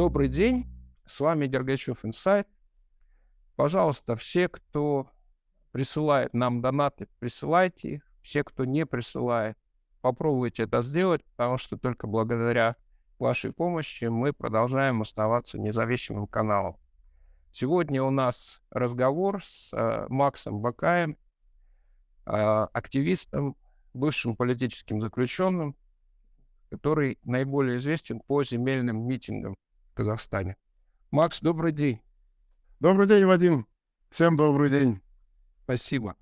Добрый день, с вами Дергачев Инсайт. Пожалуйста, все, кто присылает нам донаты, присылайте их. Все, кто не присылает, попробуйте это сделать, потому что только благодаря вашей помощи мы продолжаем оставаться независимым каналом. Сегодня у нас разговор с э, Максом Бакаем, э, активистом, бывшим политическим заключенным, который наиболее известен по земельным митингам Казахстане. Макс, добрый день. Добрый день, Вадим. Всем добрый день. Спасибо.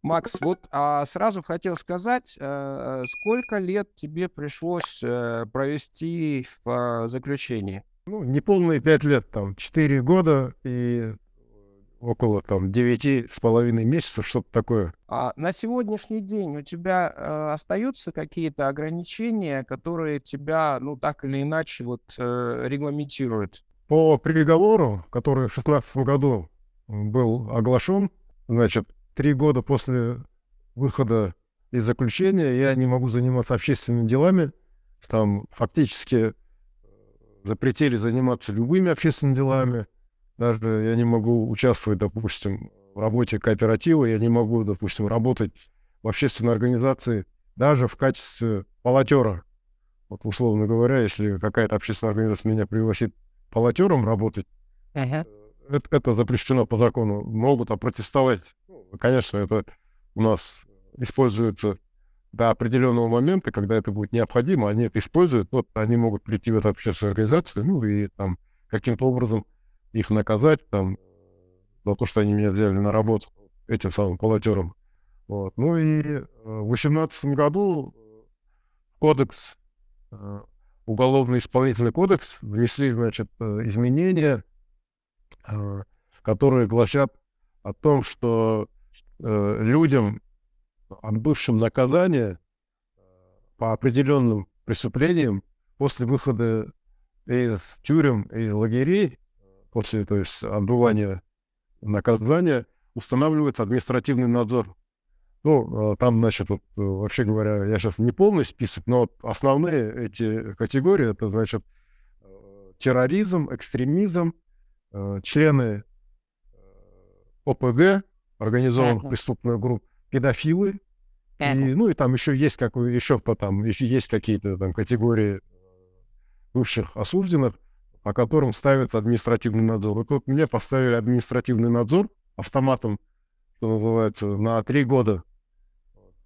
Макс, вот а сразу хотел сказать, э, сколько лет тебе пришлось э, провести в э, заключении? Ну, неполные пять лет, там, четыре года и около там девяти с половиной месяцев, что-то такое. А на сегодняшний день у тебя э, остаются какие-то ограничения, которые тебя, ну, так или иначе, вот, э, регламентируют? По приговору, который в шестнадцатом году был оглашен, значит, три года после выхода из заключения я не могу заниматься общественными делами. Там фактически запретили заниматься любыми общественными делами. Даже я не могу участвовать, допустим, в работе кооператива, я не могу, допустим, работать в общественной организации даже в качестве полотера. Вот условно говоря, если какая-то общественная организация меня пригласит полотером работать, uh-huh. это, это запрещено по закону. Могут опротестовать. Ну, конечно, это у нас используется до определенного момента, когда это будет необходимо, они это используют, вот они могут прийти в эту общественную организацию, ну и там каким-то образом их наказать там за то, что они меня взяли на работу этим самым полотером. Вот. Ну и э, в восемнадцатом году кодекс, э, уголовно-исполнительный кодекс, внесли, значит, э, изменения, которые гласят о том, что людям, отбывшим наказание по определенным преступлениям после выхода из тюрем и лагерей, после то есть, отбывания наказания, устанавливается административный надзор. Ну, а, там, значит, вот, вообще говоря, я сейчас не полный список, но основные эти категории, это, значит, терроризм, экстремизм, э, члены э, ОПГ, организованных uh-huh. преступных групп, педофилы, uh-huh. и, ну и там еще есть как еще там еще есть какие-то там категории бывших осужденных, по которым ставится административный надзор. И тут мне поставили административный надзор автоматом, что называется, на три года.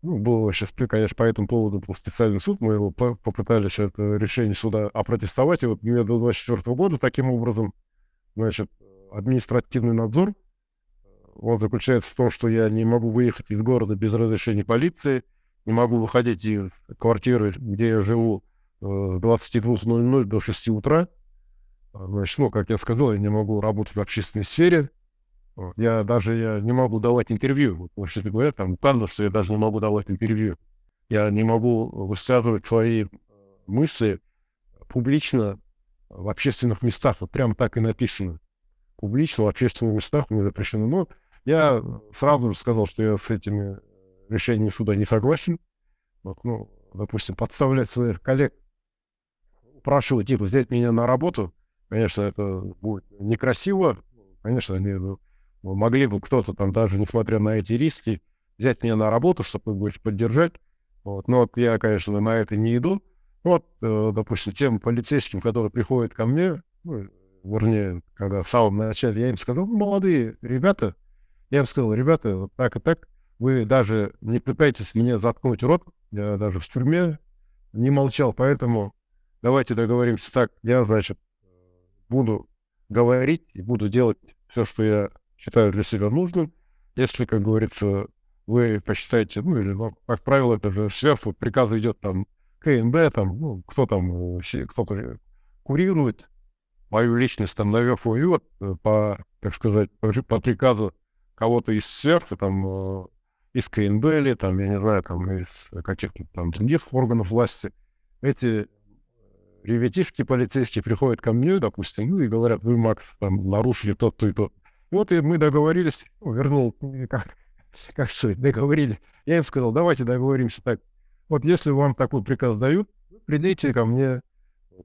Ну, было сейчас, конечно, по этому поводу был специальный суд, мы его попытались это решение суда опротестовать, и вот мне до 24 года таким образом, значит, административный надзор, он заключается в том, что я не могу выехать из города без разрешения полиции, не могу выходить из квартиры, где я живу, э, с 22.00 до 6 утра, значит, ну, как я сказал, я не могу работать в общественной сфере. Я даже я не могу давать интервью. Вот, вообще говоря, там указано, что я даже не могу давать интервью. Я не могу высказывать свои мысли публично в общественных местах. Вот прямо так и написано. Публично в общественных местах мне запрещено. Но я сразу же сказал, что я с этими решениями суда не согласен. Вот, ну, допустим, подставлять своих коллег, упрашивать типа взять меня на работу, Конечно, это будет некрасиво. Конечно, они ну, могли бы кто-то там, даже несмотря на эти риски, взять меня на работу, чтобы будет поддержать. Вот. Но вот я, конечно, на это не иду. Вот, э, допустим, тем полицейским, которые приходят ко мне, ну, вернее, когда в самом начале я им сказал, ну, молодые ребята, я им сказал, ребята, вот так и так, вы даже не пытаетесь мне заткнуть рот, я даже в тюрьме не молчал, поэтому давайте договоримся так, я, значит, буду говорить и буду делать все, что я считаю для себя нужным. Если, как говорится, вы посчитаете, ну или, ну, как правило, это же сверху приказ идет там КНБ, там, ну, кто там, э, кто-то курирует мою личность там наверху, и вот э, по, так сказать, по, по приказу кого-то из сверху, там, э, из КНБ или, там, я не знаю, там, из каких-то там других органов власти, эти ребятишки полицейские приходят ко мне, допустим, ну и говорят, вы, Макс, там, нарушили тот-то и тот. Вот и мы договорились, ну, вернул, как, как сказать, договорились. Я им сказал, давайте договоримся так. Вот если вам такой приказ дают, придите ко мне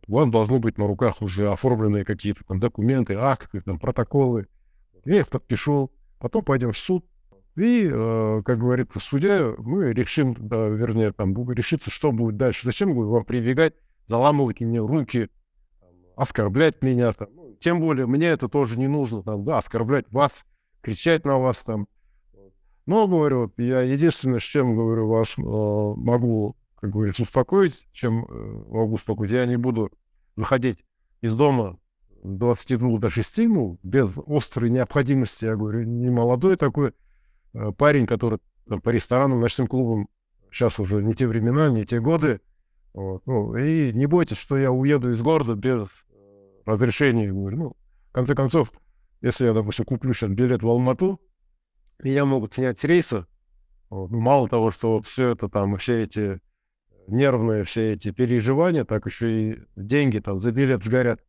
у вас должны быть на руках уже оформленные какие-то там документы, акты, там, протоколы. Я их подпишу, потом пойдем в суд, и, э, как говорится, судья, мы решим, да, вернее, там, решится, что будет дальше. Зачем вам прибегать, заламывать мне руки, оскорблять меня, там. Ну, тем более, мне это тоже не нужно, там, да, оскорблять вас, кричать на вас, там. Но, говорю, я единственное, с чем, говорю, вас э, могу как говорится, успокоить, чем э, могу успокоить. Я не буду выходить из дома 22 до 6, ну, без острой необходимости, я говорю, не молодой такой э, парень, который там, по ресторанам, ночным клубам, сейчас уже не те времена, не те годы. Вот, ну, и не бойтесь, что я уеду из города без э, разрешения. Говорю, ну, в конце концов, если я, допустим, куплю сейчас билет в Алмату, меня могут снять с рейса. Вот, ну, мало того, что вот все это там, все эти нервные все эти переживания, так еще и деньги там за билет сгорят.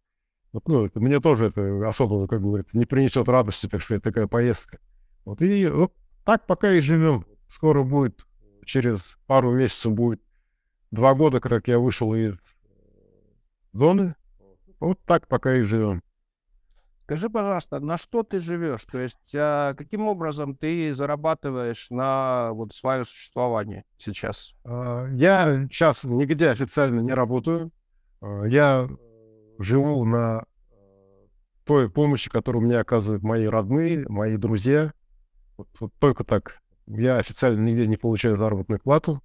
Вот, ну, это, мне тоже это особо, как говорится, не принесет радости, так сказать, такая поездка. Вот и вот так пока и живем. Скоро будет, через пару месяцев будет два года, как я вышел из зоны. Вот так пока и живем. Скажи, пожалуйста, на что ты живешь? То есть, а, каким образом ты зарабатываешь на вот свое существование сейчас? А, я сейчас нигде официально не работаю. А, я живу на той помощи, которую мне оказывают мои родные, мои друзья. Вот, вот только так. Я официально нигде не получаю заработную плату.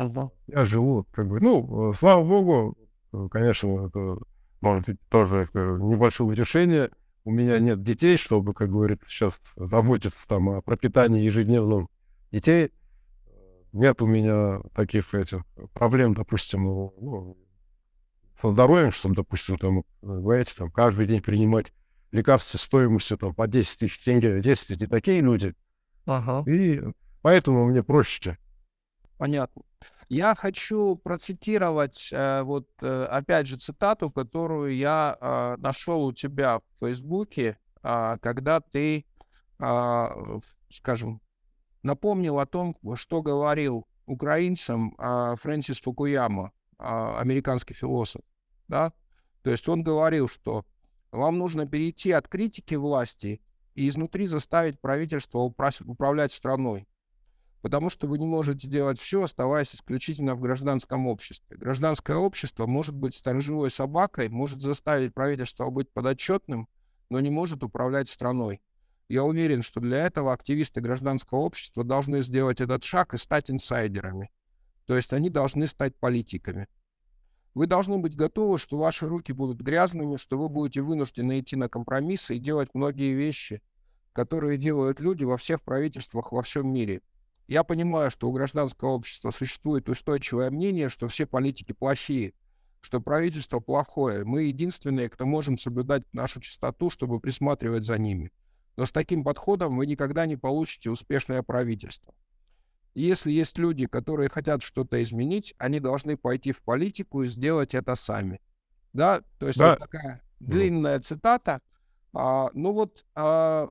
Uh-huh. Я живу, как бы, ну, слава богу, конечно, это может быть тоже небольшое утешение у меня нет детей, чтобы, как говорится, сейчас заботиться там о пропитании ежедневном детей. Нет у меня таких этих проблем, допустим, ну, ну со здоровьем, что, допустим, там, говорите, там, каждый день принимать лекарства стоимостью там, по 10 тысяч тенге, 10 тысяч, такие люди. Ага. И поэтому мне проще. Понятно. Я хочу процитировать э, вот э, опять же цитату, которую я э, нашел у тебя в Фейсбуке, э, когда ты, э, скажем, напомнил о том, что говорил украинцам Фрэнсис Фукуяма, американский философ, да? То есть он говорил, что вам нужно перейти от критики власти и изнутри заставить правительство управлять страной потому что вы не можете делать все, оставаясь исключительно в гражданском обществе. Гражданское общество может быть сторожевой собакой, может заставить правительство быть подотчетным, но не может управлять страной. Я уверен, что для этого активисты гражданского общества должны сделать этот шаг и стать инсайдерами. То есть они должны стать политиками. Вы должны быть готовы, что ваши руки будут грязными, что вы будете вынуждены идти на компромиссы и делать многие вещи, которые делают люди во всех правительствах во всем мире. Я понимаю, что у гражданского общества существует устойчивое мнение, что все политики плохие, что правительство плохое. Мы единственные, кто можем соблюдать нашу чистоту, чтобы присматривать за ними. Но с таким подходом вы никогда не получите успешное правительство. И если есть люди, которые хотят что-то изменить, они должны пойти в политику и сделать это сами. Да, то есть да. вот такая длинная цитата. А, ну вот а,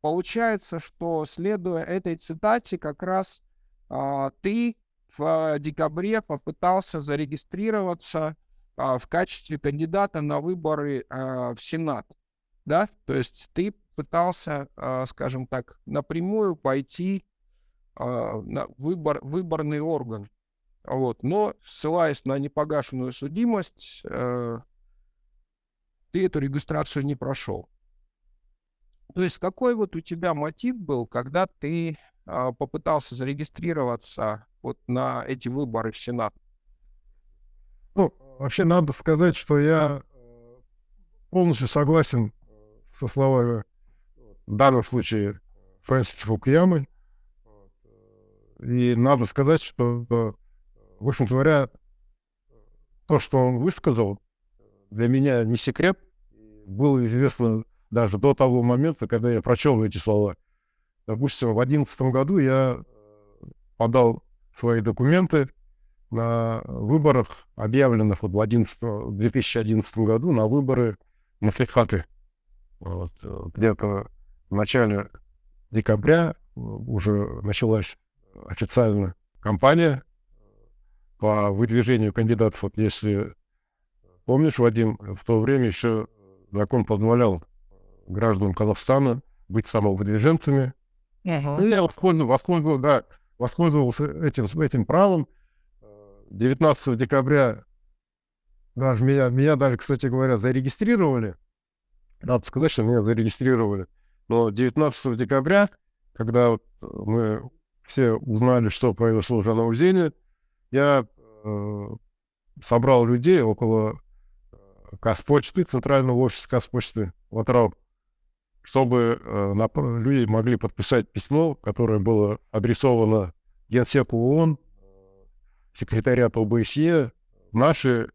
Получается, что, следуя этой цитате, как раз а, ты в декабре попытался зарегистрироваться а, в качестве кандидата на выборы а, в Сенат, да? То есть ты пытался, а, скажем так, напрямую пойти а, на выбор, выборный орган. Вот. Но, ссылаясь на непогашенную судимость, э, ты эту регистрацию не прошел. То есть какой вот у тебя мотив был, когда ты а, попытался зарегистрироваться вот на эти выборы в Сенат? Ну, вообще надо сказать, что я э, полностью согласен со словами в данном случае Фрэнсиса Фукуямы. И надо сказать, что, в общем говоря, то, что он высказал, для меня не секрет. Было известно даже до того момента, когда я прочел эти слова. Допустим, в 2011 году я э, подал свои документы на выборах, объявленных вот в 11, 2011 году, на выборы на Флихаты. Вот, э, где-то в начале декабря э, уже началась официально кампания по выдвижению кандидатов. Вот если помнишь, Вадим, в то время еще закон позволял гражданам Казахстана быть самовыдвиженцами. Uh-huh. И я воспользовался, воспользовался, да, воспользовался этим, этим правом. 19 декабря даже меня, меня даже, кстати говоря, зарегистрировали. Надо сказать, что меня зарегистрировали. Но 19 декабря, когда вот мы все узнали, что произошло в Жанаузене, я э, собрал людей около э, Казпочты, центрального офиса Казпочты в Атрау, чтобы э, люди могли подписать письмо, которое было адресовано Генсеку ООН, секретариату ОБСЕ, наши э,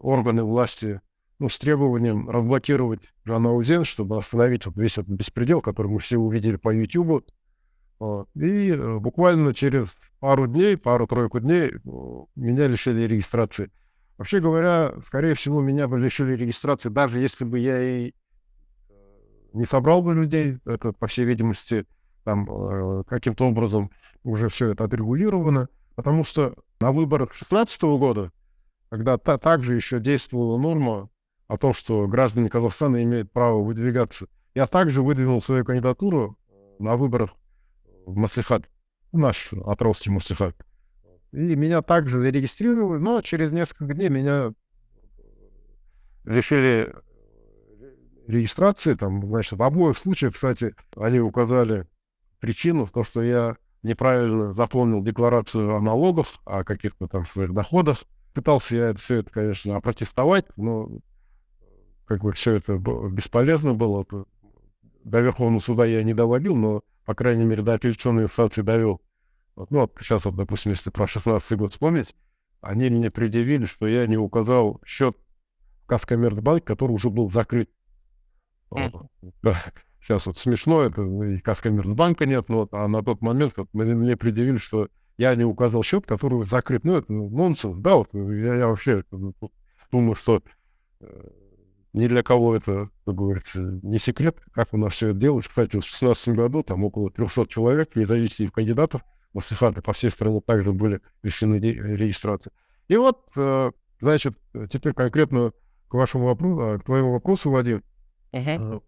органы власти ну, с требованием разблокировать Жанаузен, чтобы остановить вот весь этот беспредел, который мы все увидели по YouTube. И э, буквально через пару дней, пару-тройку дней э, меня лишили регистрации. Вообще говоря, скорее всего, меня бы лишили регистрации, даже если бы я и не собрал бы людей, это, по всей видимости, там э, каким-то образом уже все это отрегулировано, потому что на выборах 2016 года, когда та, также еще действовала норма о том, что граждане Казахстана имеют право выдвигаться, я также выдвинул свою кандидатуру на выборах в Маслихат, наш Атровский Маслихат. И меня также зарегистрировали, но через несколько дней меня лишили регистрации. Там, значит, в обоих случаях, кстати, они указали причину в том, что я неправильно заполнил декларацию о налогах, о каких-то там своих доходах. Пытался я все это, конечно, опротестовать, но как бы все это бесполезно было. До Верховного суда я не доводил, но, по крайней мере, до апелляционной инстанции довел. Вот, ну, вот сейчас, вот, допустим, если про 16 год вспомнить, они мне предъявили, что я не указал счет в Каскоммерцбанк, который уже был закрыт. Сейчас вот смешно, это и Каскоммерцбанка нет, но а на тот момент вот, мне, мне предъявили, что я не указал счет, который закрыт. Ну, это нонсенс, да, вот я, я вообще ну, думаю, что э, ни для кого это, как говорится, не секрет, как у нас все это делалось. Кстати, в 2016 году там около 300 человек, независимых кандидатов, маслихаты по всей стране также были решены регистрации. И вот, э, значит, теперь конкретно к вашему вопросу, а, к твоему вопросу, Вадим. Uh-huh.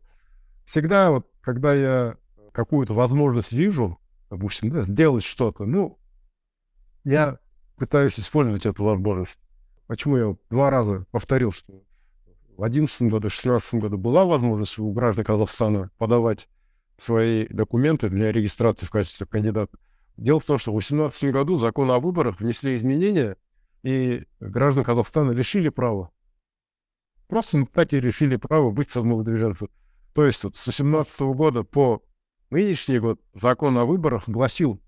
Всегда вот, когда я какую-то возможность вижу, допустим, да, сделать что-то, ну, я пытаюсь использовать эту возможность. Почему я два раза повторил, что в 2011 году, в 2016 году была возможность у граждан Казахстана подавать свои документы для регистрации в качестве кандидата. Дело в том, что в 2018 году закон о выборах внесли изменения, и граждан Казахстана лишили права. Просто так и решили право быть самовыдвиженцем. То есть вот с 2018 года по нынешний год закон о выборах гласил,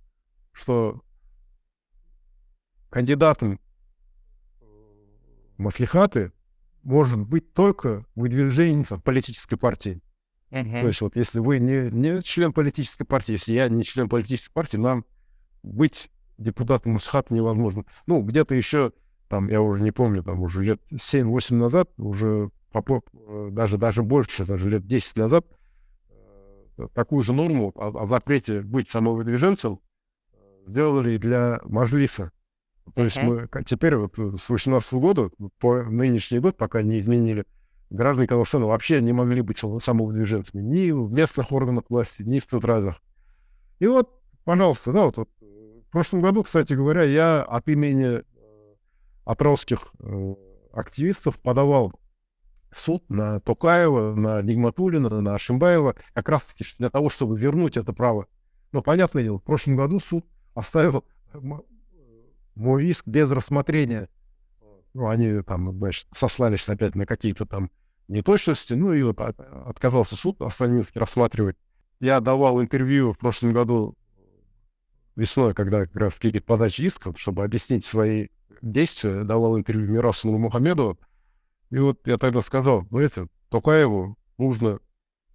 что кандидатом маслихаты может быть только выдвиженец политической партии. Uh-huh. То есть вот если вы не, не член политической партии, если я не член политической партии, нам быть депутатом Мусхата невозможно. Ну, где-то еще, там, я уже не помню, там уже лет 7-8 назад, уже э, даже, даже больше, даже лет 10 назад, э, такую же норму о, о запрете быть самовыдвиженцем сделали для Мажлиса. То есть мы теперь вот э, с 18 года по нынешний год, пока не изменили, граждане Казахстана вообще не могли быть самовыдвиженцами ни в местных органах власти, ни в центральных. И вот, пожалуйста, да, вот, вот в прошлом году, кстати говоря, я от имени атраусских э, активистов подавал суд на Токаева, на Нигматулина, на Шимбаева, как раз-таки для того, чтобы вернуть это право. Но, понятное дело, в прошлом году суд оставил мой иск без рассмотрения. Ну, они там, значит, сослались опять на какие-то там неточности, ну и вот отказался суд Астанинский рассматривать. Я давал интервью в прошлом году весной, когда как раз перед подачей иска, чтобы объяснить свои действия, давал интервью Мирасу Мухаммедову. И вот я тогда сказал, ну это, Токаеву нужно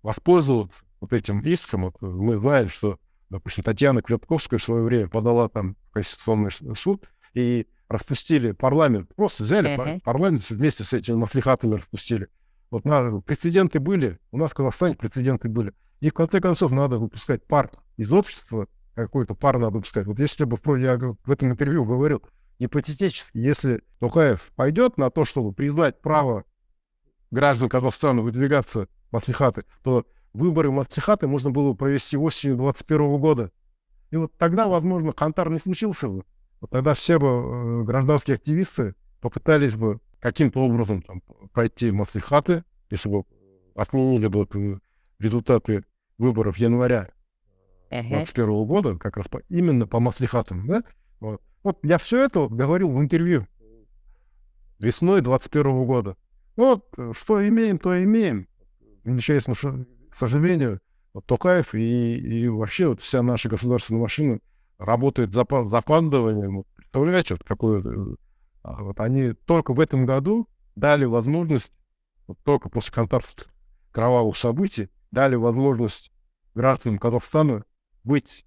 воспользоваться вот этим иском. Вот мы знаем, что, допустим, Татьяна Кветковская в свое время подала там в Конституционный суд, и распустили парламент. Просто взяли uh-huh. парламент вместе с этими маслихатами распустили. Вот надо, прецеденты были, у нас в Казахстане прецеденты были. И в конце концов надо выпускать пар из общества, какой-то пар надо выпускать. Вот если бы, я в этом интервью говорил, гипотетически, если Токаев пойдет на то, чтобы признать право граждан Казахстана выдвигаться в Маслихаты, то выборы в Маслихаты можно было провести осенью 2021 года. И вот тогда, возможно, Кантар не случился бы. Вот тогда все бы э, гражданские активисты попытались бы каким-то образом там, пройти Маслихаты, если бы отменили бы э, результаты выборов января 2021 года, как раз по, именно по Маслихатам, да? Вот. Вот я все это говорил в интервью весной 2021 года. Вот, э, что имеем, то имеем. Величайшее к сожалению, вот Токаев и, и вообще вот вся наша государственная машина работает за запандыванием. Вот, представляете, вот какое... А вот они только в этом году дали возможность, вот только после контакта кровавых событий, дали возможность гражданам Казахстана быть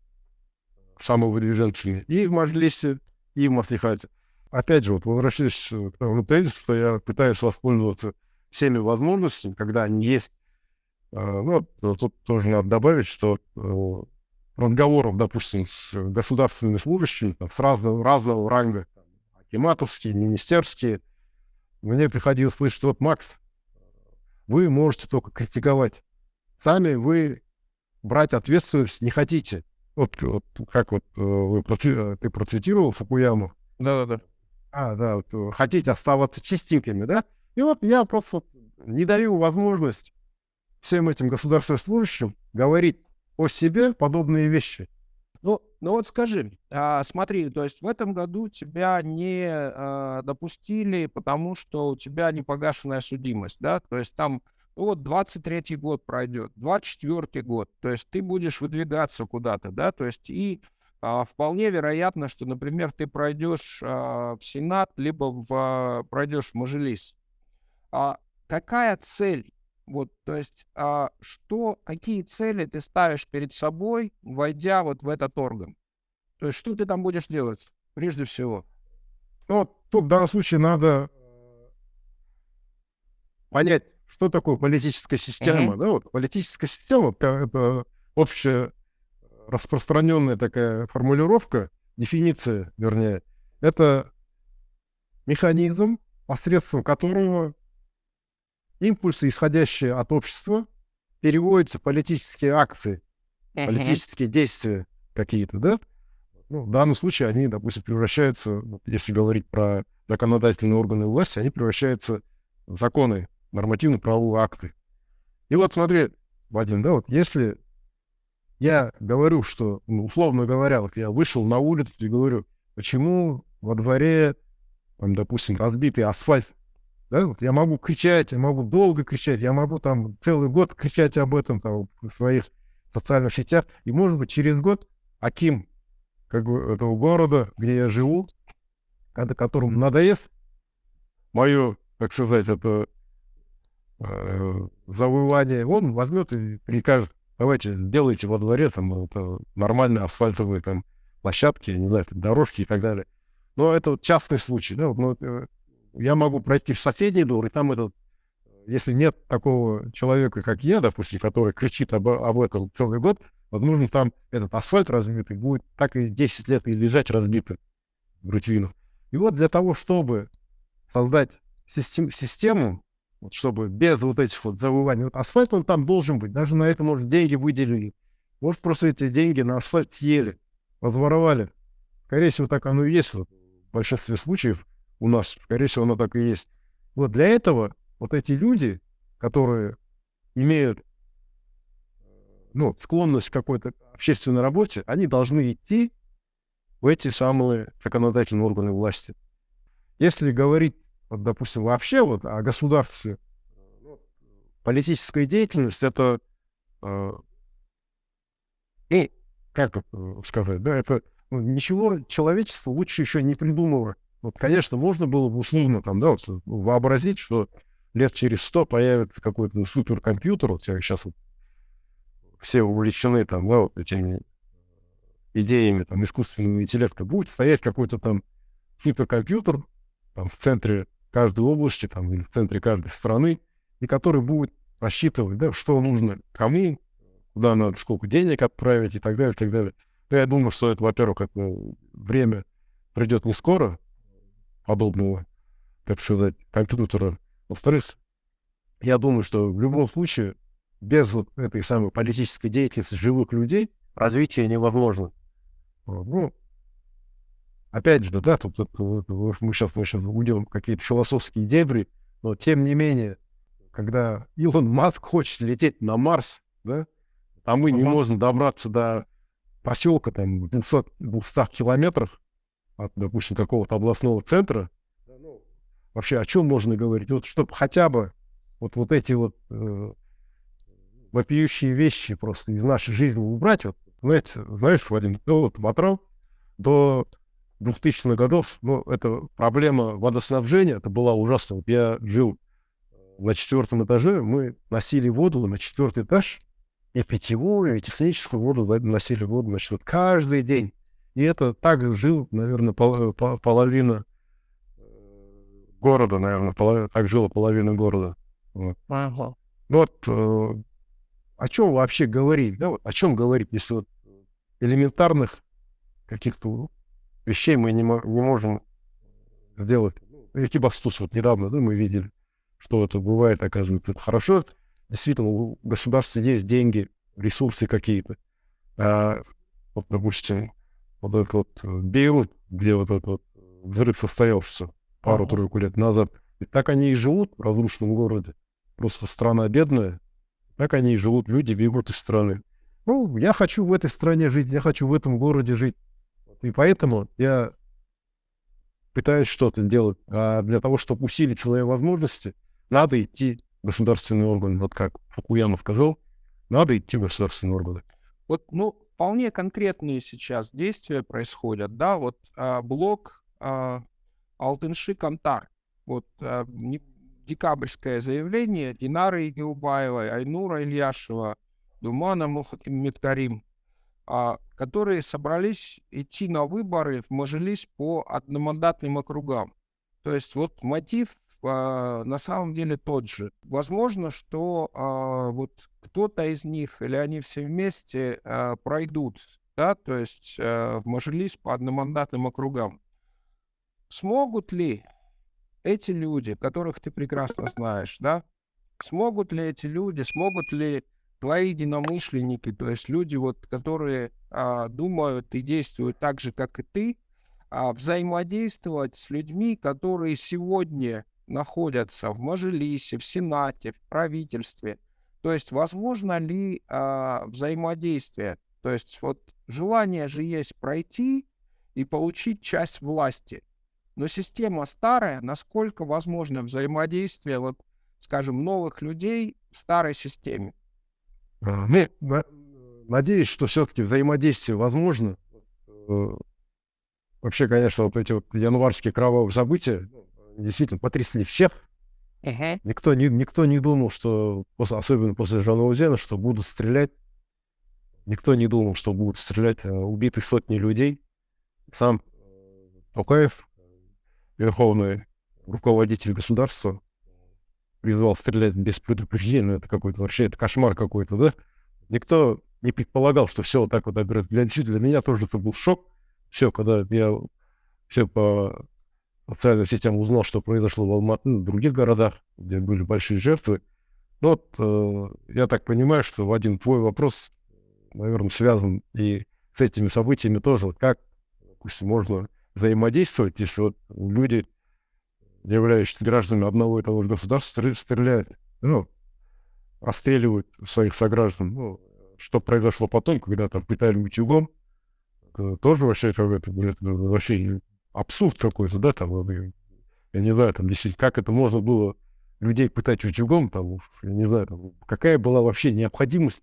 самовыдвиженцами и в Маджлисе, и в Маслихате. Опять же, вот возвращаясь к тому тезису, что я пытаюсь воспользоваться всеми возможностями, когда они есть. А, ну, тут тоже надо добавить, что э, разговоров, допустим, с государственными служащими, там, с разного, разного ранга, акиматовские, министерские, мне приходилось слышать, вот, Макс, вы можете только критиковать. Сами вы брать ответственность не хотите. Вот, вот как вот э, вы, э, ты процитировал Фукуяму. Да-да-да. А, да, вот, э, хотите оставаться чистенькими, да? И вот я просто не даю возможность всем этим государственным служащим говорить о себе подобные вещи. Ну, ну вот скажи, а, смотри, то есть в этом году тебя не а, допустили, потому что у тебя непогашенная судимость, да? То есть там вот 23-й год пройдет, 24-й год, то есть ты будешь выдвигаться куда-то, да, то есть и а, вполне вероятно, что, например, ты пройдешь а, в Сенат, либо в, а, пройдешь в Мажилис. А, какая цель? Вот, то есть, а, что, какие цели ты ставишь перед собой, войдя вот в этот орган? То есть, что ты там будешь делать, прежде всего? Ну, тут в данном случае надо э, понять, что такое политическая система? Uh-huh. Да, вот политическая система — это общая распространенная такая формулировка, дефиниция, вернее, это механизм, посредством которого импульсы, исходящие от общества, переводятся в политические акции, uh-huh. политические действия какие-то, да? Ну, в данном случае они, допустим, превращаются, если говорить про законодательные органы власти, они превращаются в законы нормативно-правовые акты. И вот смотри, Вадим, да, вот если я говорю, что, ну, условно говоря, вот я вышел на улицу и говорю, почему во дворе, там, допустим, разбитый асфальт, да, вот я могу кричать, я могу долго кричать, я могу там целый год кричать об этом там, в своих социальных сетях, и, может быть, через год Аким как бы, этого города, где я живу, когда которому надоест мое, как сказать, это завоевание, он возьмет и прикажет, давайте сделайте во дворе там это, нормальные асфальтовые там площадки, не знаю, дорожки и так далее. Но это вот частный случай, да, вот, ну, э, я могу пройти в соседний двор, и там этот, если нет такого человека, как я, допустим, который кричит об, об этом целый год, возможно, там этот асфальт разбитый будет так и 10 лет и лежать разбитый в рутину. И вот для того, чтобы создать систем, систему, вот, чтобы без вот этих вот завываний. Вот асфальт, он там должен быть. Даже на это, может, деньги выделили. Может, просто эти деньги на асфальт съели, возворовали. Скорее всего, так оно и есть. Вот, в большинстве случаев у нас, скорее всего, оно так и есть. Вот для этого вот эти люди, которые имеют ну, склонность к какой-то общественной работе, они должны идти в эти самые законодательные органы власти. Если говорить вот, допустим, вообще вот о государстве, политическая деятельность это, э, и, как сказать, да, это ну, ничего человечество лучше еще не придумало. Вот, конечно, можно было бы условно там, да, вот, вообразить, что лет через сто появится какой-то суперкомпьютер, вот сейчас вот все увлечены там, да, вот этими идеями там искусственного интеллекта, будет стоять какой-то там суперкомпьютер там в центре каждой области там, или в центре каждой страны, и который будет рассчитывать, да, что нужно кому, куда надо, сколько денег отправить и так далее, и так далее. Но я думаю, что это, во-первых, это время придет не скоро, подобного, так сказать, компьютера. Во-вторых, я думаю, что в любом случае без вот этой самой политической деятельности живых людей развитие невозможно. Ну, опять же, да, тут, тут, тут мы сейчас мы сейчас уйдем в какие-то философские дебри, но тем не менее, когда Илон Маск хочет лететь на Марс, да, а мы не можем добраться до поселка там в 200, 200 километров от, допустим, какого-то областного центра, ну, вообще о чем можно говорить? Вот чтобы хотя бы вот, вот эти вот э, вопиющие вещи просто из нашей жизни убрать. Вот, знаете, знаешь, Вадим, ну, вот Батрал до 2000-х годов, ну, это проблема водоснабжения, это была ужасно. Вот я жил на четвертом этаже, мы носили воду на четвертый этаж, и питьевую, и техническую воду носили воду, значит, вот каждый день. И это так жил, наверное, пол, пол, половина э, города, наверное, половина, так жила половина города. Вот. Ага. Вот э, о чем вообще говорить, да, вот, о чем говорить, если вот элементарных каких-то вещей мы не, не можем сделать. Экибастус вот недавно, да, мы видели, что это бывает, оказывается, это хорошо. Действительно, у государства есть деньги, ресурсы какие-то. А, вот, допустим, вот этот вот э, Бейрут, где вот этот вот взрыв состоялся пару-тройку лет назад, и так они и живут в разрушенном городе. Просто страна бедная, так они и живут, люди бегут из страны. Ну, я хочу в этой стране жить, я хочу в этом городе жить. И поэтому я пытаюсь что-то делать. А для того, чтобы усилить свои возможности, надо идти в государственные органы. Вот как Фукуяма сказал, надо идти в государственные органы. Вот, ну, вполне конкретные сейчас действия происходят, да, вот а, блок а, Алтынши Кантар, вот а, декабрьское заявление Динары Игилбаевой, Айнура Ильяшева, Думана Мухаммедкарим, а, которые собрались идти на выборы в Мажилис по одномандатным округам. То есть вот мотив а, на самом деле тот же. Возможно, что а, вот кто-то из них или они все вместе а, пройдут, да, то есть а, в Мажилис по одномандатным округам. Смогут ли эти люди, которых ты прекрасно знаешь, да, смогут ли эти люди, смогут ли твои единомышленники, то есть люди, вот, которые а, думают и действуют так же, как и ты, а, взаимодействовать с людьми, которые сегодня находятся в Мажилисе, в Сенате, в правительстве. То есть возможно ли а, взаимодействие? То есть вот желание же есть пройти и получить часть власти. Но система старая, насколько возможно взаимодействие, вот, скажем, новых людей в старой системе? А, ну, надеюсь, что все-таки взаимодействие возможно. Э, вообще, конечно, вот эти вот январские кровавые события действительно потрясли всех. Uh-huh. Никто, не, никто не думал, что, после, особенно после Жанаузена, что будут стрелять. Никто не думал, что будут стрелять а, убиты сотни людей. Сам Токаев верховный руководитель государства призвал стрелять без предупреждения, это какой-то вообще, это кошмар какой-то, да? Никто не предполагал, что все вот так вот Для, для меня тоже это был шок. Все, когда я все по социальным сетям узнал, что произошло в Алматы, в других городах, где были большие жертвы. Ну вот, э, я так понимаю, что в один твой вопрос, наверное, связан и с этими событиями тоже. Как, допустим, можно взаимодействовать, если вот люди, являющиеся гражданами одного и того же государства, стреляют, ну, расстреливают своих сограждан. Ну, что произошло потом, когда там пытали утюгом, тоже вообще какой-то, вообще абсурд какой-то, да, там, я не знаю, там, действительно, как это можно было людей пытать утюгом, там, я не знаю, там, какая была вообще необходимость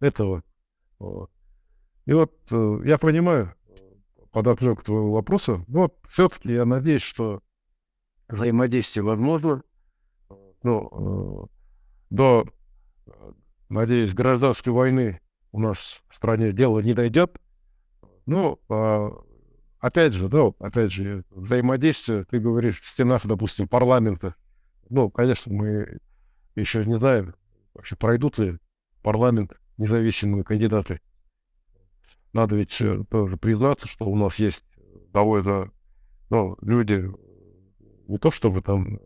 этого. И вот э, я понимаю, подоплеку к твоему вопросу. Но вот все-таки я надеюсь, что взаимодействие возможно. Ну, э, до, надеюсь, гражданской войны у нас в стране дело не дойдет. Ну, э, опять же, да, опять же, взаимодействие, ты говоришь, в стенах, допустим, парламента. Ну, конечно, мы еще не знаем, вообще пройдут ли парламент независимые кандидаты надо ведь тоже признаться, что у нас есть довольно ну, люди не то чтобы там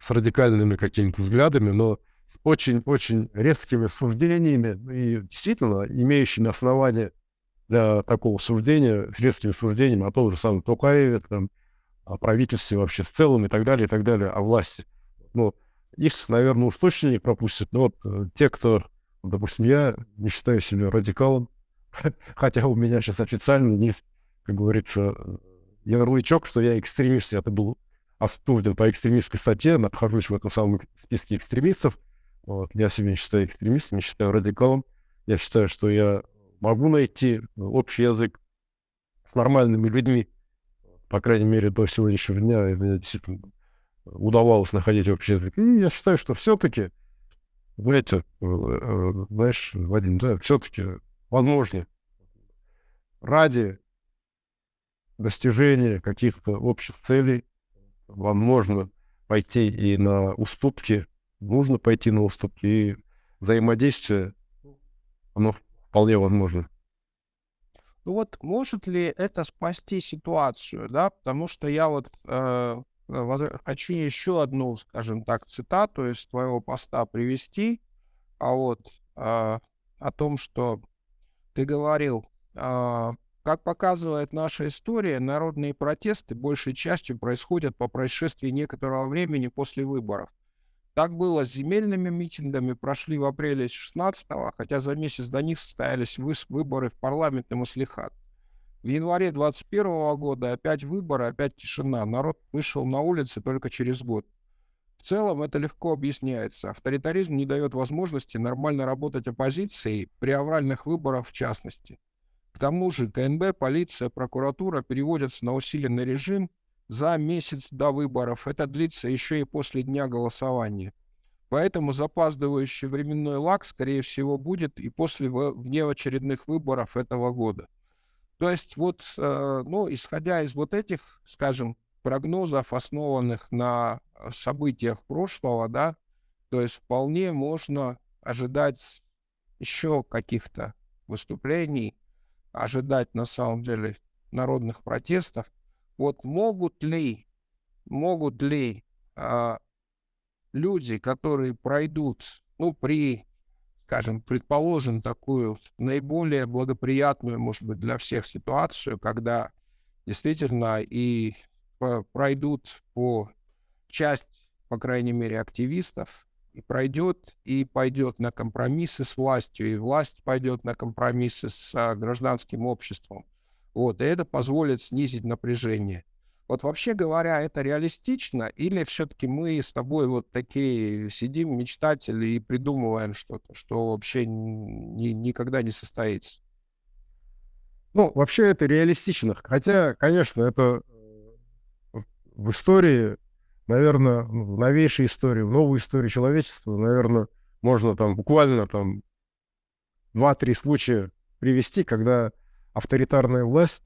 с радикальными какими-то взглядами, но с очень-очень резкими суждениями и действительно имеющими основания для такого суждения, с резкими суждениями о том же самом Токаеве, там, о правительстве вообще в целом и так далее, и так далее, о власти. Ну, их, наверное, уж точно не пропустят, но вот э, те, кто, допустим, я не считаю себя радикалом, хотя у меня сейчас официально есть, как говорится, ярлычок, что я экстремист, это был осужден по экстремистской статье, нахожусь в этом самом списке экстремистов. Вот. Я себя не считаю экстремистом, не считаю радикалом. Я считаю, что я могу найти общий язык с нормальными людьми. По крайней мере, до сегодняшнего дня мне действительно удавалось находить общий язык. И я считаю, что все-таки, знаете, э, э, знаешь, Вадим, да, все-таки возможно ради достижения каких-то общих целей вам можно пойти и на уступки, нужно пойти на уступки, и взаимодействие, оно вполне возможно. Ну вот может ли это спасти ситуацию, да, потому что я вот э, хочу еще одну, скажем так, цитату из твоего поста привести, а вот э, о том, что ты говорил, э, как показывает наша история, народные протесты большей частью происходят по происшествии некоторого времени после выборов. Так было с земельными митингами, прошли в апреле 16-го, хотя за месяц до них состоялись выборы в парламент и маслихат. В январе 21 -го года опять выборы, опять тишина. Народ вышел на улицы только через год. В целом это легко объясняется. Авторитаризм не дает возможности нормально работать оппозиции при авральных выборах в частности. К тому же КНБ, полиция, прокуратура переводятся на усиленный режим за месяц до выборов. Это длится еще и после дня голосования. Поэтому запаздывающий временной лаг, скорее всего, будет и после внеочередных выборов этого года. То есть вот, э, ну, исходя из вот этих, скажем, прогнозов, основанных на событиях прошлого, да, то есть вполне можно ожидать еще каких-то выступлений, ожидать на самом деле народных протестов. Вот могут ли, могут ли а, люди, которые пройдут, ну, при, скажем, предположим, такую наиболее благоприятную, может быть, для всех ситуацию, когда действительно и пройдут по часть, по крайней мере, активистов, и пройдет, и пойдет на компромиссы с властью, и власть пойдет на компромиссы с а, гражданским обществом. Вот, и это позволит снизить напряжение. Вот вообще говоря, это реалистично, или все-таки мы с тобой вот такие сидим, мечтатели, и придумываем что-то, что вообще ни, никогда не состоится? Ну, вообще это реалистично. Хотя, конечно, это э, в истории наверное, в новейшей истории, в новой истории человечества, наверное, можно там буквально там два-три случая привести, когда авторитарная власть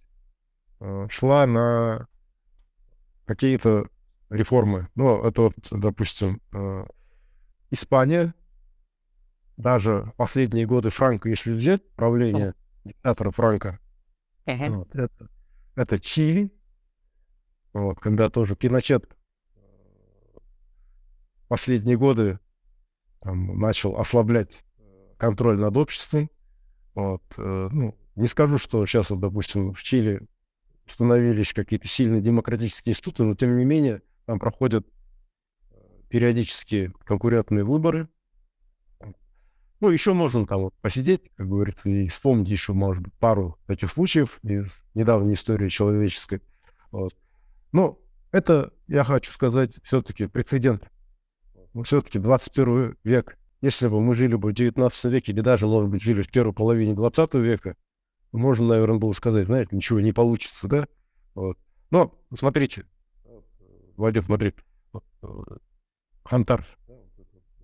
э, шла на какие-то реформы. Ну, это вот, допустим, э, Испания, даже последние годы Франка, если взять правление диктатора Франка, uh-huh. вот, это, это Чили, вот, когда тоже Пиночет последние годы там, начал ослаблять контроль над обществом. Вот, э, ну, не скажу, что сейчас, вот, допустим, в Чили установились какие-то сильные демократические институты, но тем не менее там проходят э, периодически конкурентные выборы. Ну, еще можно там вот посидеть, как говорится, и вспомнить еще, может быть, пару таких случаев из недавней истории человеческой. Вот. Но это, я хочу сказать, все-таки прецедент но все-таки 21 век. Если бы мы жили бы в 19 веке, или даже, может быть, жили в первой половине 20 века, можно, наверное, было сказать, знаете, ничего не получится, да? Вот. Но, смотрите, Вадим, смотри, Хантар,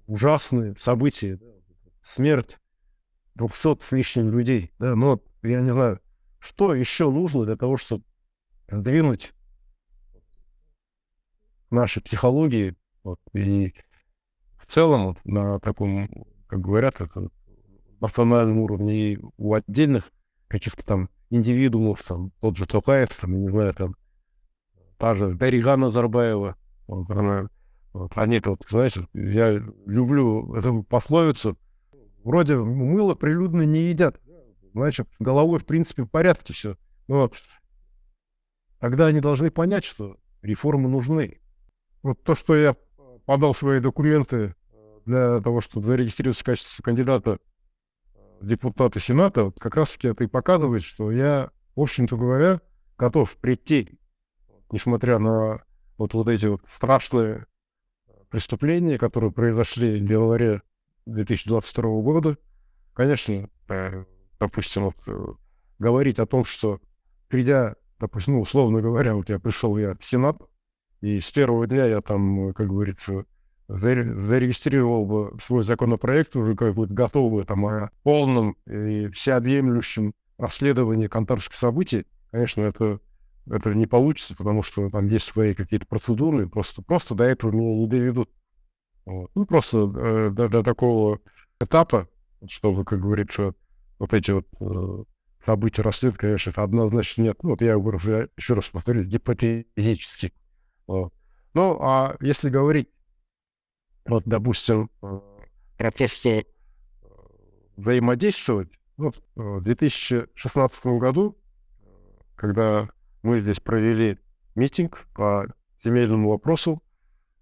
ужасные события, смерть 200 с лишним людей, да, но я не знаю, что еще нужно для того, чтобы сдвинуть наши психологии вот, и в целом на таком, как говорят, это национальном уровне и у отдельных каких-то там индивидуумов, там, тот же Токаев, там, не знаю, там, та же Дарига Назарбаева, вот, они, вот, знаете, я люблю эту пословицу. Вроде мыло прилюдно не едят. Значит, с головой, в принципе, в порядке все. Но тогда они должны понять, что реформы нужны. Вот то, что я подал свои документы для того, чтобы зарегистрироваться в качестве кандидата депутата Сената, вот как раз-таки это и показывает, что я, в общем-то говоря, готов прийти, несмотря на вот, вот эти вот страшные преступления, которые произошли в январе 2022 года. Конечно, э, допустим, вот, э, говорить о том, что придя, допустим, ну, условно говоря, вот я пришел я в Сенат, и с первого дня я там, как говорится, зарегистрировал свой законопроект уже как бы готовый там о полном и всеобъемлющем расследовании конторских событий, конечно, это, это не получится, потому что там есть свои какие-то процедуры, просто, просто до этого меня не доведут. Вот. Ну, просто э, до, до такого этапа, чтобы, как говорится, вот эти вот э, события расследовать, конечно, это однозначно нет. Ну, вот я говорю, еще раз повторю, гипотетически. Ну, а если говорить вот, допустим, э, профессии э, взаимодействовать. Вот в 2016 году, когда мы здесь провели митинг по земельному вопросу,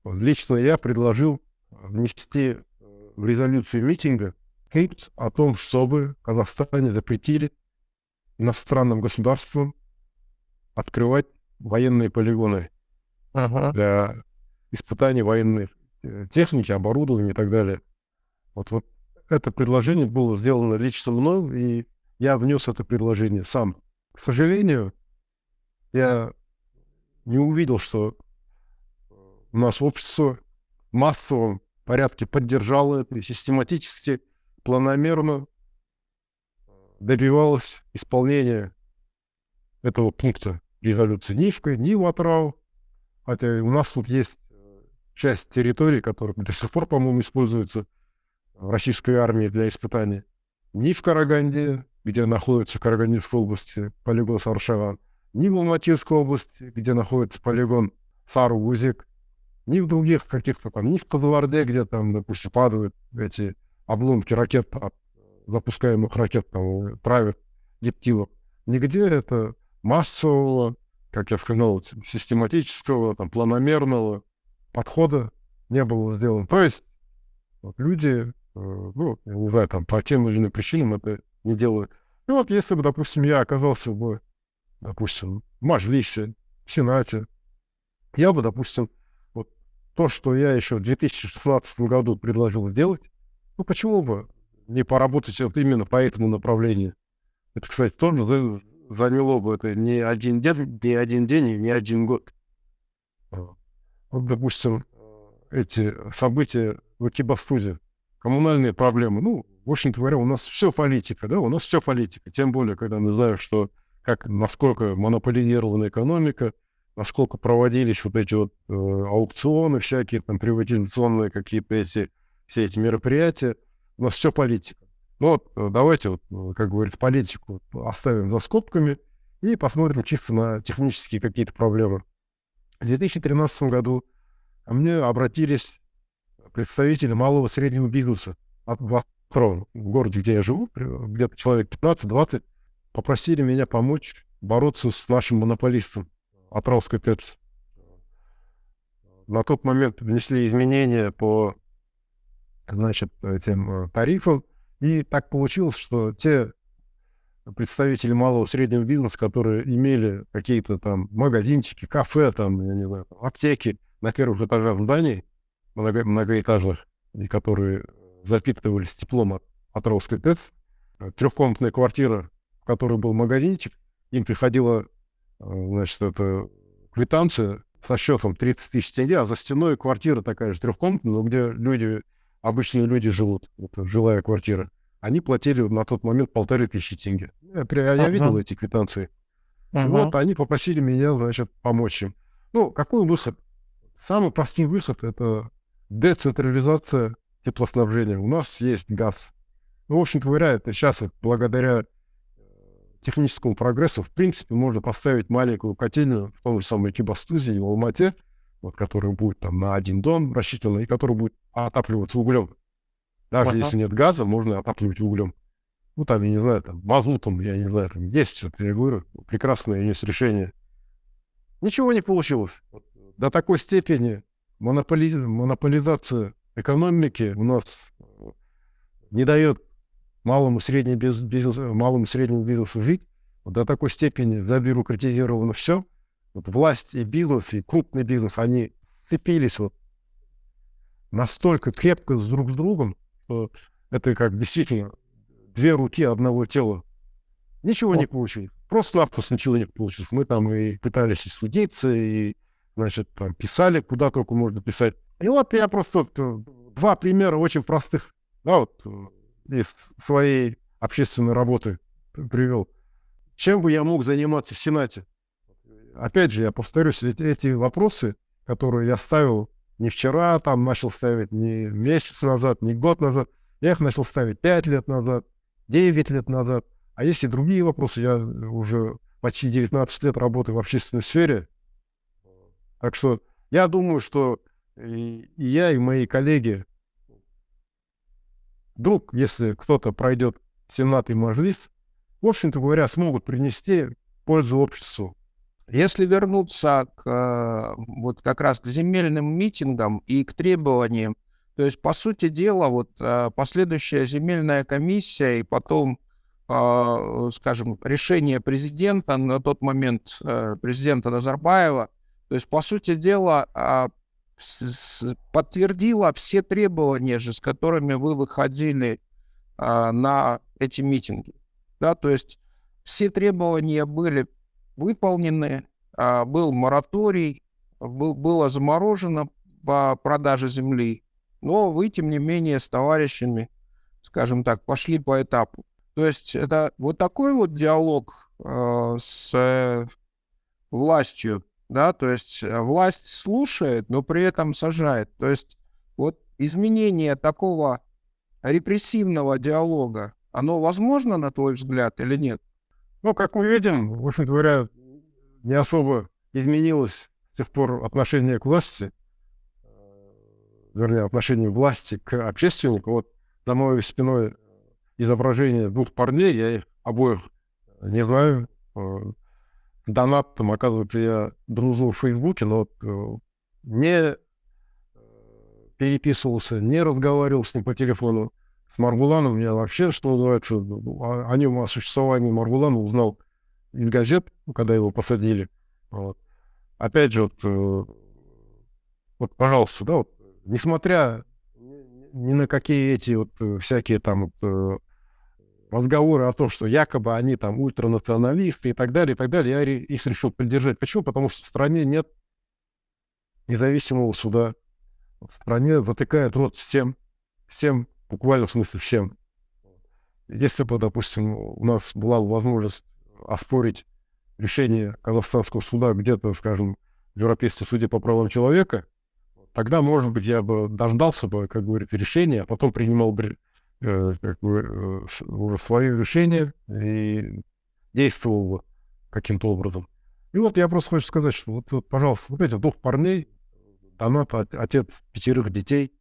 лично я предложил внести э, в резолюцию митинга пункт о том, чтобы Казахстане запретили иностранным государствам открывать военные полигоны ага. для испытаний военных Э, техники, оборудования и так далее. Вот, вот это предложение было сделано лично мной, и я внес это предложение сам. К сожалению, я не увидел, что у нас общество в массовом порядке поддержало это и систематически, планомерно добивалось исполнения этого пункта резолюции ни в ни в Атрау, хотя у нас тут есть часть территории, которая до сих пор, по-моему, используется в российской армии для испытаний, ни в Караганде, где находится Карагандинской области полигон Саршаван, ни в Алматинской области, где находится полигон Сару-Гузик, ни в других каких-то там, ни в Казаварде, где там, допустим, падают эти обломки ракет, запускаемых ракет, там, правит гептилов. Нигде это массового, как я сказал, систематического, там, планомерного подхода не было сделано. То есть вот, люди, э, ну, я не знаю, там, по тем или иным причинам это не делают. И вот если бы, допустим, я оказался бы, допустим, в Мажлисе, в Сенате, я бы, допустим, вот то, что я еще в 2016 году предложил сделать, ну, почему бы не поработать вот именно по этому направлению? Это, кстати, тоже заняло бы это не один день, не один день и не один год. Вот, допустим, эти события в Экибастузе, коммунальные проблемы. Ну, в общем-то говоря, у нас все политика, да, у нас все политика. Тем более, когда мы знаем, что как, насколько монополизирована экономика, насколько проводились вот эти вот э, аукционы всякие, там, приватизационные какие-то эти, все эти мероприятия. У нас все политика. Ну вот, э, давайте, вот, э, как говорится, политику оставим за скобками и посмотрим чисто на технические какие-то проблемы. В 2013 году ко мне обратились представители малого и среднего бизнеса от в в городе, где я живу, где-то человек 15-20, попросили меня помочь бороться с нашим монополистом Атравской ТЭЦ. На тот момент внесли изменения по значит, этим э, тарифам, и так получилось, что те представители малого и среднего бизнеса, которые имели какие-то там магазинчики, кафе, там, я не знаю, аптеки на первых этажах зданий, много, многоэтажных, и которые запитывались теплом от, от ТЭЦ, трехкомнатная квартира, в которой был магазинчик, им приходила, э, значит, это квитанция со счетом 30 тысяч тенге, а за стеной квартира такая же трехкомнатная, но где люди, обычные люди живут, это жилая квартира они платили на тот момент полторы тысячи тенге. Я, я uh-huh. видел эти квитанции. Uh-huh. Вот они попросили меня, значит, помочь им. Ну, какой выход? Самый простой выход — это децентрализация теплоснабжения. У нас есть газ. Ну, в общем-то говоря, это сейчас благодаря э, техническому прогрессу, в принципе, можно поставить маленькую котельную в том же самом Кибастузе и в Алмате, вот, который будет там на один дом рассчитан, и который будет отапливаться углем. Даже ага. если нет газа, можно отапливать углем. Ну, там, я не знаю, там, мазутом, я не знаю, там есть, это я говорю, прекрасное есть решение. Ничего не получилось. До такой степени монополи... монополизация экономики у нас не дает малому и среднему бизнесу, малому и среднему бизнесу жить. Вот до такой степени забюрократизировано все. Вот власть и бизнес, и крупный бизнес, они сцепились вот настолько крепко друг с другом, что это как действительно две руки одного тела. Ничего О. не получилось. Просто-напросто ничего не получилось. Мы там и пытались и судиться, и, значит, там писали, куда только можно писать. И вот я просто вот, э, два примера очень простых, да, вот э, из своей общественной работы привел. Чем бы я мог заниматься в Сенате? Опять же, я повторюсь, эти, эти вопросы, которые я ставил не вчера, там начал ставить не месяц назад, не год назад, я их начал ставить пять лет назад, девять лет назад. А есть и другие вопросы. Я уже почти 19 лет работаю в общественной сфере. Так что я думаю, что и, и я, и мои коллеги, вдруг, если кто-то пройдет Сенат и Мажлис, в общем-то говоря, смогут принести пользу обществу. Если вернуться к, э, вот как раз к земельным митингам и к требованиям, то есть, по сути дела, вот э, последующая земельная комиссия и потом, а, скажем, решение президента, на тот момент э, президента Назарбаева, то есть, по сути дела, подтвердила все требования же, с которыми вы выходили на эти митинги. Да, то есть все требования были выполнены, а, был мораторий, был, было заморожено по продаже земли, но вы, тем не менее, с товарищами, скажем так, пошли по этапу. То есть это вот такой вот диалог э, с э, властью, да, то есть э, власть слушает, но при этом сажает. То есть вот изменение такого репрессивного диалога, оно возможно, на твой взгляд, или нет? Ну, как мы видим, в общем говоря, не особо изменилось с тех пор отношение к власти, э, вернее, отношение власти к общественнику. Вот за моей спиной изображение двух парней, я их обоих не знаю, э, донатом, оказывается, я дружу в Фейсбуке, но вот, э, не э, переписывался, не разговаривал с ним по телефону. С Маргуланом я вообще, что называется, о, о нем, о существовании Маргулана узнал из газет, когда его посадили. Вот. Опять же, вот, э, вот, пожалуйста, да, вот, несмотря ни на какие эти вот всякие там вот, разговоры о том, что якобы они там ультранационалисты и так далее, и так далее, я их решил поддержать. Почему? Потому что в стране нет независимого суда. В стране затыкает рот всем, всем, буквально в смысле всем. Если бы, допустим, у нас была возможность оспорить решение казахстанского суда где-то, скажем, в Европейском суде по правам человека, тогда, может быть, я бы дождался бы, как говорится, решения, а потом принимал бы Э, как бы, э, уже свое решение и действовал каким-то образом. И вот я просто хочу сказать, что вот, вот пожалуйста, вот эти двух парней, донат, отец пятерых детей,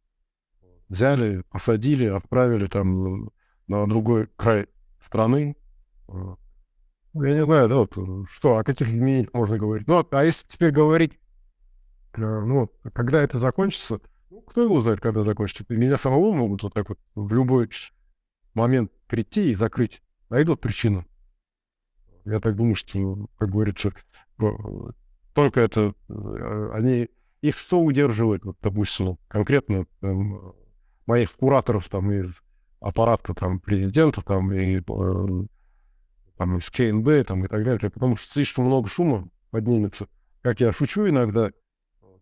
взяли, посадили, отправили там на другой край страны. Ну, я не знаю, да, вот, что, о каких изменениях можно говорить. Ну, а если теперь говорить, э, ну, когда это закончится, кто его знает, когда закончится. Меня самого могут вот так вот в любой момент прийти и закрыть. Найдут причину. Я так думаю, что, как говорится, только это, э, они, их что удерживает, вот, допустим, конкретно там, моих кураторов там из аппарата там президента там и э, там из КНБ там и так далее, потому что слишком много шума поднимется. Как я шучу иногда,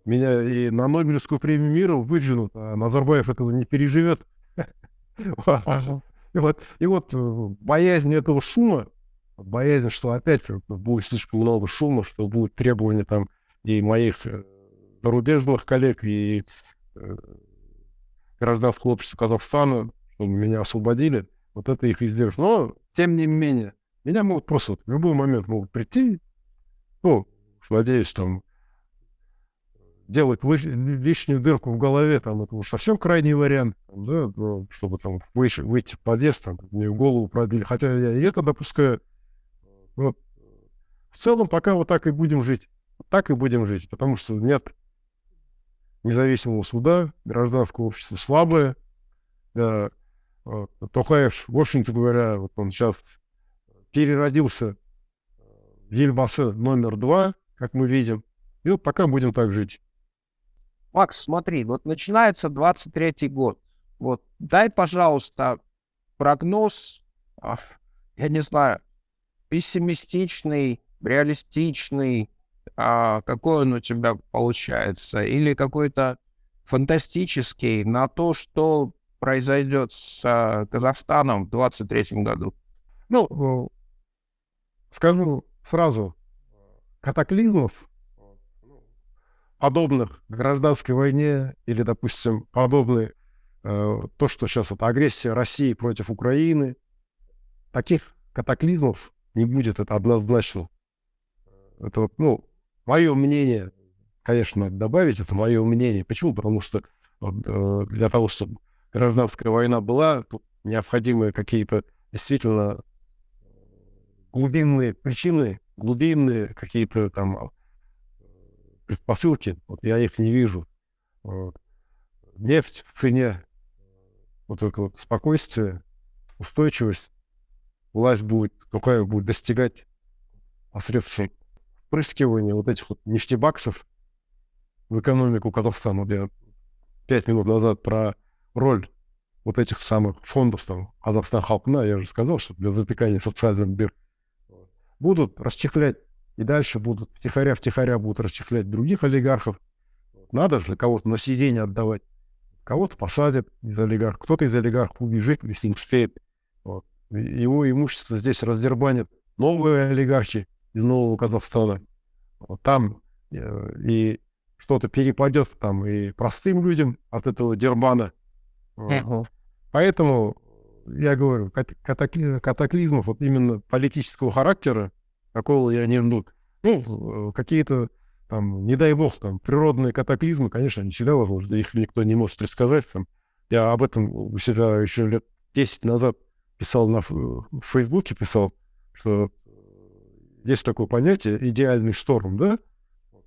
меня и на Нобелевскую премию мира выдвинут, а Назарбаев этого не переживет. И вот, и вот э, боязнь этого шума, боязнь, что опять будет слишком много шума, что будут требования там и моих э, зарубежных коллег, и гражданского общества Казахстана, чтобы меня освободили, вот это их издержит. Но, тем не менее, меня могут просто в любой момент могут прийти, ну, надеюсь, там, делать лишнюю дырку в голове, там, это уж совсем крайний вариант, да, чтобы там выйти, выйти в подъезд, там, мне в голову пробили. Хотя я и это допускаю. Вот. В целом, пока вот так и будем жить. Так и будем жить, потому что нет независимого суда, гражданское общество слабое. Да, вот. Тохаев, в общем-то говоря, вот он сейчас переродился в Ельбасы номер два, как мы видим. И вот пока будем так жить. Макс, смотри, вот начинается 23-й год. Вот дай, пожалуйста, прогноз, я не знаю, пессимистичный, реалистичный, а какой он у тебя получается, или какой-то фантастический на то, что произойдет с а, Казахстаном в 23 году? Ну, скажу сразу, катаклизмов подобных гражданской войне или, допустим, подобной э, то, что сейчас это агрессия России против Украины, таких катаклизмов не будет, это однозначно. Это, ну, мое мнение, конечно, добавить, это мое мнение. Почему? Потому что э, для того, чтобы гражданская война была, необходимы какие-то действительно глубинные причины, глубинные какие-то там предпосылки, вот я их не вижу. Нефть в цене, вот это вот спокойствие, устойчивость, власть будет, какая будет достигать посредством впрыскивания вот этих вот нефтебаксов в экономику Казахстана. Я пять минут назад про роль вот этих самых фондов там Казахстан Халкна, я же сказал, что для запекания социальных дыр будут расчехлять и дальше будут втихаря-втихаря будут расчехлять других олигархов. Надо же кого-то на сиденье отдавать. Кого-то посадят из олигархов, кто-то из олигархов убежит, если не успеет. Вот. Его имущество здесь раздербанят новые олигархи из Нового Казахстана. Вот там э, и что-то перепадет там и простым людям от этого дербана. Вот. Поэтому я говорю, катаклизмов вот именно политического характера какого я не жду. Ну, какие-то там, не дай бог, там, природные катаклизмы, конечно, они всегда возможны, их никто не может предсказать. Там. Я об этом себя еще лет 10 назад писал на в Фейсбуке, писал, что есть такое понятие идеальный шторм, да,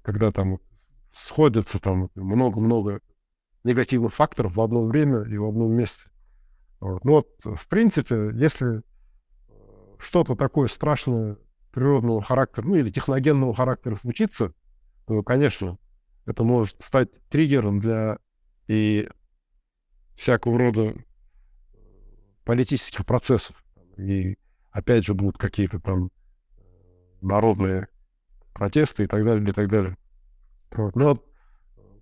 когда там сходятся там много-много негативных факторов в одно время и в одном месте. Вот. Ну вот, в принципе, если что-то такое страшное природного характера, ну или техногенного характера случится, то, конечно, это может стать триггером для и всякого рода политических процессов. И опять же будут какие-то там народные протесты и так далее, и так далее. Вот. Но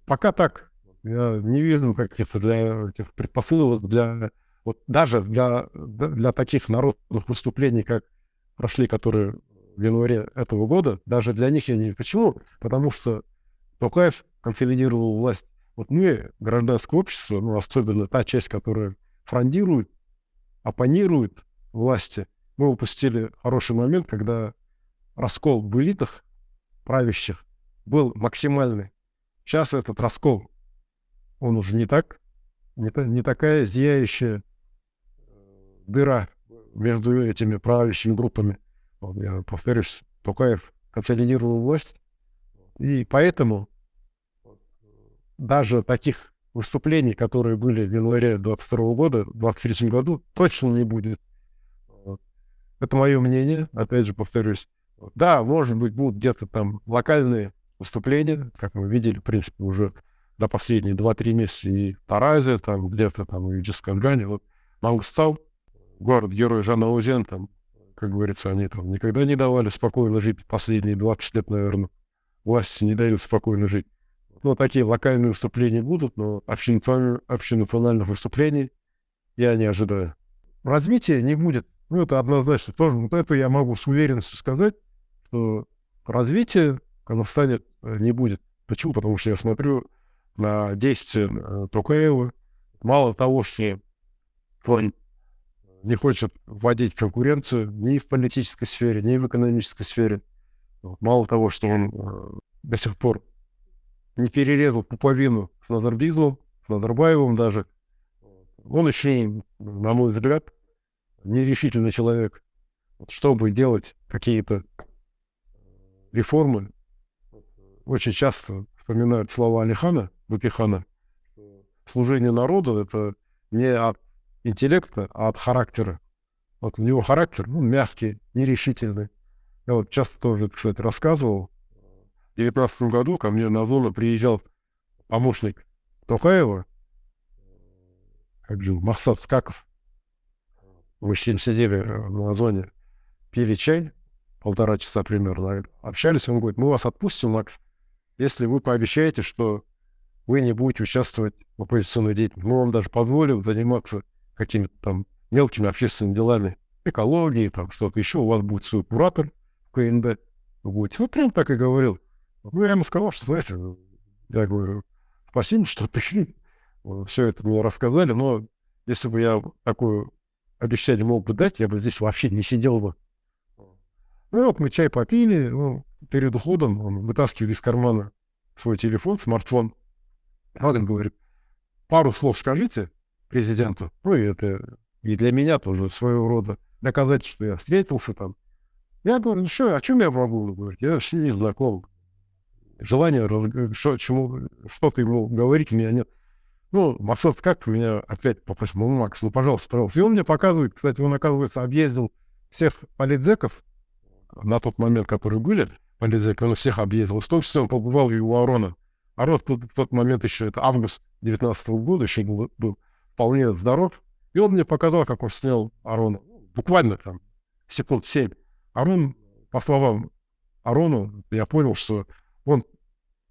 пока так. Я не вижу каких-то для этих предпосылок, для вот даже для, для таких народных выступлений, как прошли, которые в январе этого года, даже для них я не... Почему? Потому что Токаев консолидировал власть. Вот мы, гражданское общество, ну, особенно та часть, которая фрондирует, оппонирует власти, мы упустили хороший момент, когда раскол в элитах правящих был максимальный. Сейчас этот раскол, он уже не так, не, не такая зияющая дыра между этими правящими группами я повторюсь, Токаев консолидировал власть, и поэтому даже таких выступлений, которые были в январе 22 года, в 23 году, точно не будет. Это мое мнение, опять же повторюсь. Да, может быть, будут где-то там локальные выступления, как мы видели, в принципе, уже до последние 2-3 месяца и Таразе, там где-то там и в Джискангане. Вот Мангстау, город-герой Жанна Узен, там как говорится, они там никогда не давали спокойно жить последние 20 лет, наверное. Власти не дают спокойно жить. Ну, такие локальные выступления будут, но общенациональных выступлений я не ожидаю. Развития не будет. Ну, это однозначно. Тоже вот это я могу с уверенностью сказать, что развития в Казахстане э, не будет. Почему? Потому что я смотрю на действия э, Токаева. Мало того, что он не хочет вводить конкуренцию ни в политической сфере, ни в экономической сфере. Мало того, что он э, до сих пор не перерезал пуповину с Назарбизмом, с Назарбаевым даже. Он еще, на мой взгляд, нерешительный человек. Чтобы делать какие-то реформы, очень часто вспоминают слова Алихана, Бакихана. Служение народу — это не от интеллекта, а от характера. Вот у него характер, ну, мягкий, нерешительный. Я вот часто тоже, кстати, рассказывал. В 2019 году ко мне на зону приезжал помощник Токаева, как же, Махсад Скаков. Мы с ним сидели э, на зоне, пили чай, полтора часа примерно, общались. Он говорит, мы вас отпустим, Макс, если вы пообещаете, что вы не будете участвовать в оппозиционной деятельности. Мы вам даже позволим заниматься какими-то там мелкими общественными делами, экологией, там что-то еще. У вас будет свой куратор в КНД. Вы будете. Вот прям так и говорил. Ну, я ему сказал, что, знаете, я говорю, спасибо, что пришли. Все это мне рассказали, но если бы я такое обещание мог бы дать, я бы здесь вообще не сидел бы. Ну, вот мы чай попили, ну, перед уходом он вытаскивает из кармана свой телефон, смартфон. Вот он говорит, пару слов скажите президенту. Ну, и это и для меня тоже своего рода доказать, что я встретился там. Я говорю, ну что, о чем я могу говорить? Я вообще не знаком. Желания, что, чему, что-то ему говорить у меня нет. Ну, Максот как меня опять попросил, ну, Макс, ну, пожалуйста, пожалуйста. И он мне показывает, кстати, он, оказывается, объездил всех политзеков на тот момент, которые были, политзек, он всех объездил. В том числе он побывал и у Арона. Арон в тот, момент еще, это август 19 -го года, еще был, был вполне здоров. И он мне показал, как он снял Арона. Буквально там секунд семь. Арон, по словам Арону, я понял, что он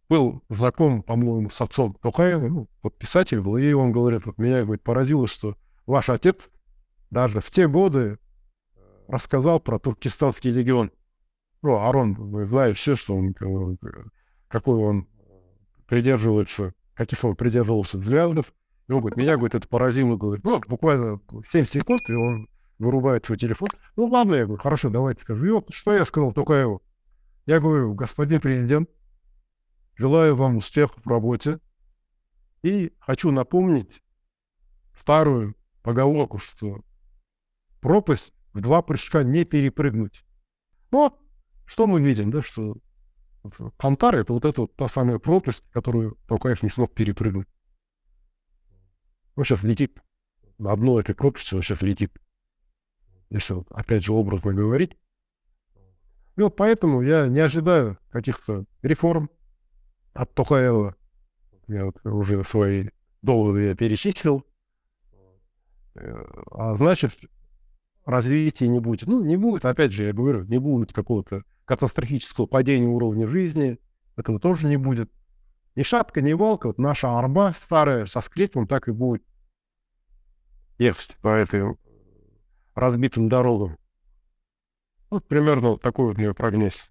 был знаком, по-моему, с отцом Токаева, ну, вот писатель был, и он говорит, вот меня, говорит, поразило, что ваш отец даже в те годы рассказал про туркестанский легион. Ну, Арон, вы знаете все, что он, какой он придерживается, каких он придерживался взглядов. И он говорит, меня, говорит, это поразило, говорит, ну, буквально 7 секунд, и он вырубает свой телефон. Ну, ладно, я говорю, хорошо, давайте скажу. И вот, что я сказал Токаеву? Я говорю, господин президент, Желаю вам успехов в работе. И хочу напомнить старую поговорку, что пропасть в два прыжка не перепрыгнуть. Но что мы видим, да, что Кантар — это вот эта вот та самая пропасть, которую Токаев не смог перепрыгнуть. Он сейчас летит. На одной этой пропасти он сейчас летит. Если опять же образно говорить. И вот поэтому я не ожидаю каких-то реформ, от Токаева. Я вот уже свои доводы я перечислил. Э, а значит, развития не будет. Ну, не будет, опять же, я говорю, не будет какого-то катастрофического падения уровня жизни. Этого тоже не будет. Ни шапка, ни волка, вот наша арба старая со скрипом так и будет ехать по этой разбитым дорогам. Вот примерно вот такой вот у нее прогноз.